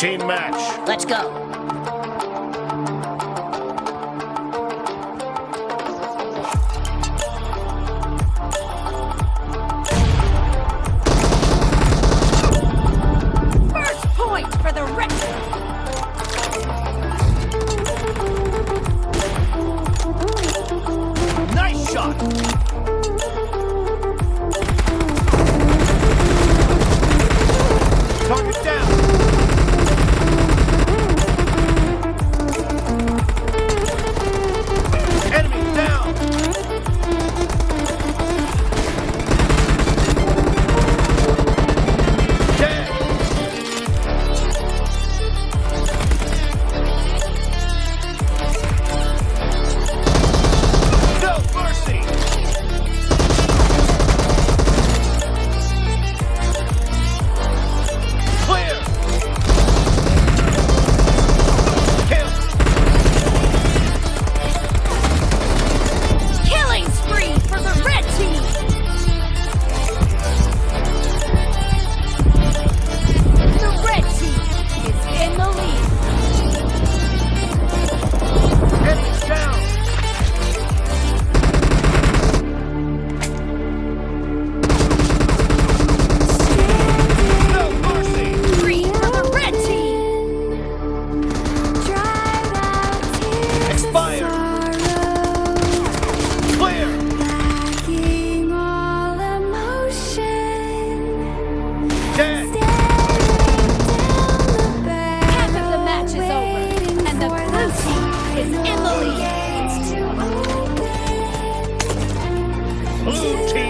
team match. Let's go. First point for the shot. is Emily. Blue team.